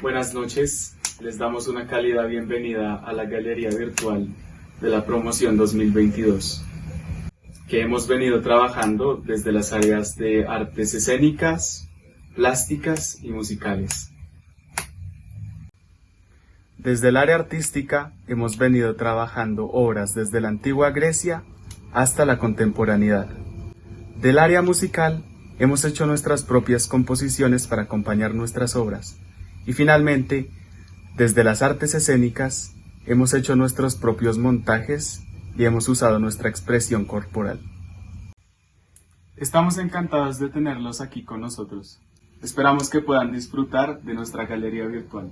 Buenas noches, les damos una cálida bienvenida a la galería virtual de la promoción 2022, que hemos venido trabajando desde las áreas de artes escénicas, plásticas y musicales. Desde el área artística hemos venido trabajando obras desde la antigua Grecia hasta la contemporaneidad. Del área musical hemos hecho nuestras propias composiciones para acompañar nuestras obras. Y finalmente, desde las artes escénicas hemos hecho nuestros propios montajes y hemos usado nuestra expresión corporal. Estamos encantados de tenerlos aquí con nosotros. Esperamos que puedan disfrutar de nuestra galería virtual.